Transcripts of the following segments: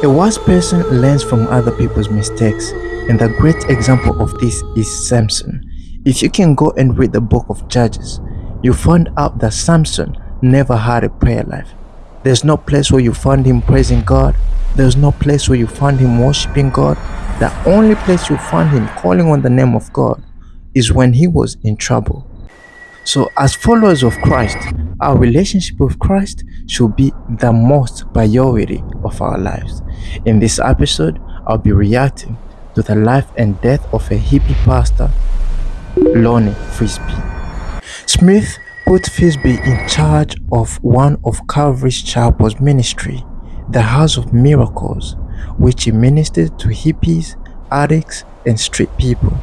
A wise person learns from other people's mistakes, and the great example of this is Samson. If you can go and read the book of Judges, you find out that Samson never had a prayer life. There's no place where you find him praising God. There's no place where you find him worshiping God. The only place you find him calling on the name of God is when he was in trouble. So, as followers of Christ, our relationship with Christ should be the most priority of our lives. In this episode, I'll be reacting to the life and death of a hippie pastor, Lonnie Frisbee. Smith put Frisbee in charge of one of Calvary's Chapel's ministry, the House of Miracles, which he ministered to hippies, addicts, and street people.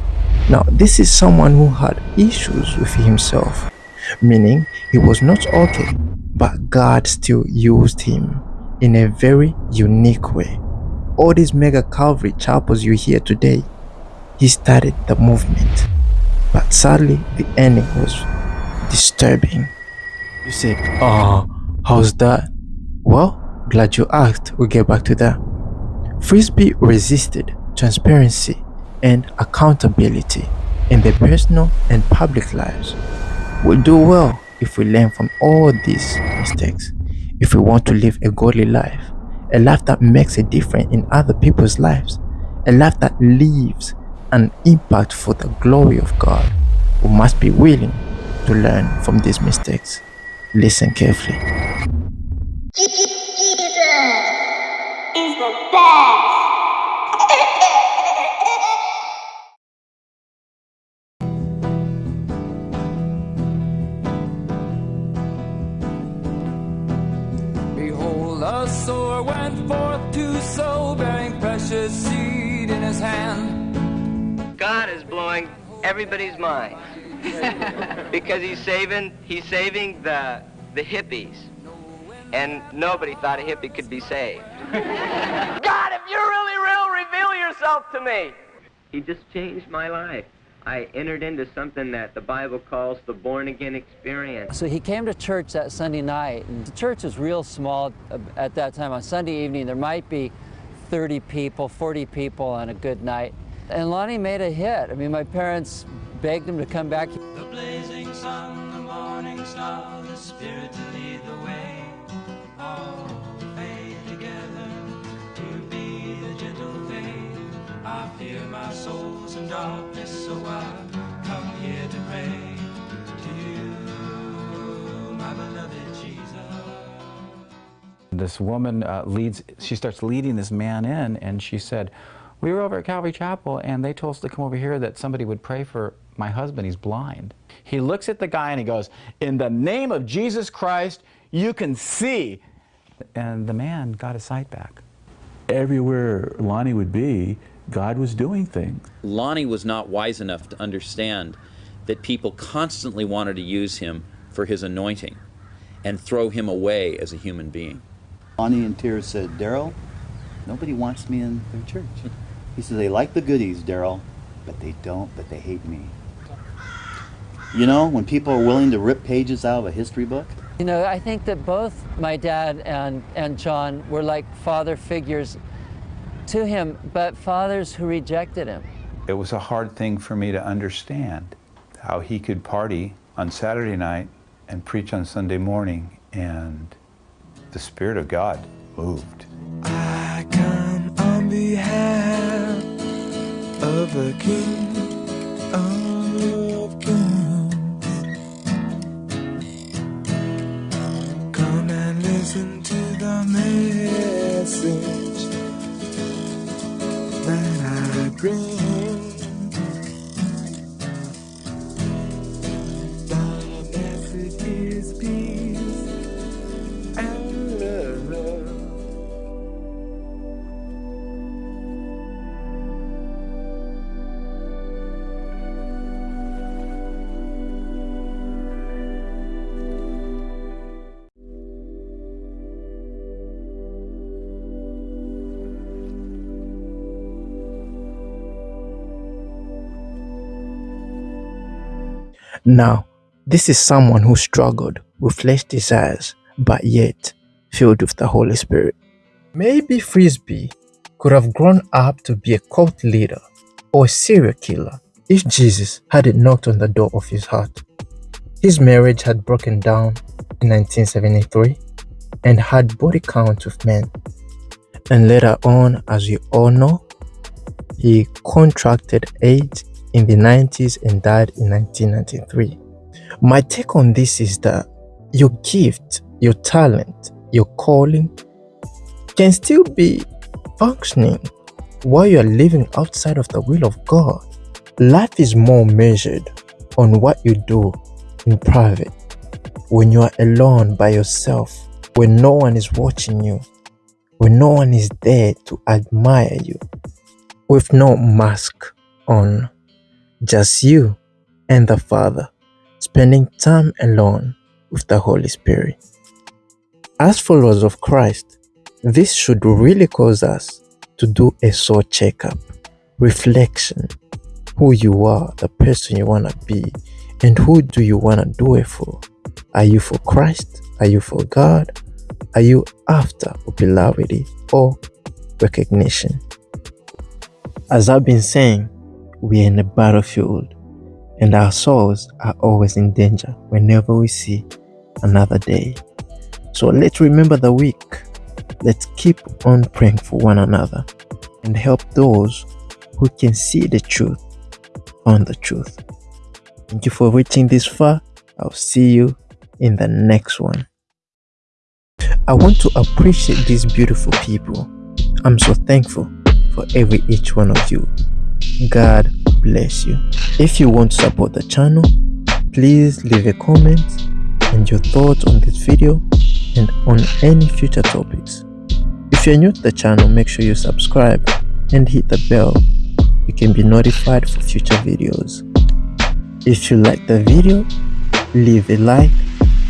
Now, this is someone who had issues with himself, meaning he was not okay, but God still used him in a very unique way. All these mega Calvary chapels you hear today, he started the movement. But sadly, the ending was disturbing. You said, Oh, ah, how's that? Well, glad you asked. We'll get back to that. Frisbee resisted transparency and accountability in their personal and public lives. We'll do well if we learn from all these mistakes, if we want to live a godly life, a life that makes a difference in other people's lives, a life that leaves an impact for the glory of God. We must be willing to learn from these mistakes. Listen carefully. Jesus is the best. Behold, a sower went forth to sow, bearing precious seed in his hand. God is blowing everybody's mind because he's saving he's saving the the hippies, and nobody thought a hippie could be saved. God, if you're really real, reveal yourself to me. He just changed my life. I entered into something that the Bible calls the born again experience. So he came to church that Sunday night, and the church was real small uh, at that time. On Sunday evening, there might be 30 people, 40 people on a good night. And Lonnie made a hit. I mean, my parents begged him to come back. The blazing sun, the morning star, the spirit to lead the way. I my soul's in darkness, so I come here to pray to you, my beloved Jesus. This woman uh, leads, she starts leading this man in, and she said, We were over at Calvary Chapel, and they told us to come over here that somebody would pray for my husband. He's blind. He looks at the guy and he goes, In the name of Jesus Christ, you can see. And the man got his sight back. everywhere Lonnie would be, God was doing things. Lonnie was not wise enough to understand that people constantly wanted to use him for his anointing and throw him away as a human being. Lonnie in tears said, Daryl, nobody wants me in their church. He said, they like the goodies, Daryl, but they don't, but they hate me. You know, when people are willing to rip pages out of a history book, You know, I think that both my dad and, and John were like father figures to him, but fathers who rejected him. It was a hard thing for me to understand how he could party on Saturday night and preach on Sunday morning, and the Spirit of God moved. I come on behalf of the King of Kings. Come and listen to the message that Now, this is someone who struggled with flesh desires, but yet filled with the Holy Spirit. Maybe Frisbee could have grown up to be a cult leader or a serial killer if Jesus hadn't knocked on the door of his heart. His marriage had broken down in 1973 and had body count of men. And later on, as you all know, he contracted AIDS in the 90s and died in 1993. My take on this is that your gift, your talent, your calling can still be functioning while you are living outside of the will of God. Life is more measured on what you do in private when you are alone by yourself, when no one is watching you, when no one is there to admire you, with no mask on, just you and the Father, spending time alone with the Holy Spirit. As followers of Christ, this should really cause us to do a soul checkup, reflection, who you are, the person you want to be, and who do you want to do it for? Are you for Christ? Are you for God? Are you after popularity or recognition? As I've been saying, we are in a battlefield and our souls are always in danger whenever we see another day. So let's remember the week. Let's keep on praying for one another and help those who can see the truth on the truth. Thank you for reaching this far. I'll see you in the next one. I want to appreciate these beautiful people. I'm so thankful for every each one of you. God bless you. If you want to support the channel, please leave a comment and your thoughts on this video and on any future topics. If you're new to the channel, make sure you subscribe and hit the bell. You can be notified for future videos. If you like the video, leave a like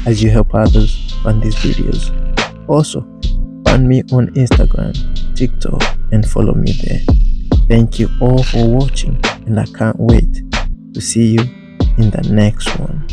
as you help others find these videos. Also, find me on Instagram, TikTok and follow me there. Thank you all for watching and I can't wait to see you in the next one.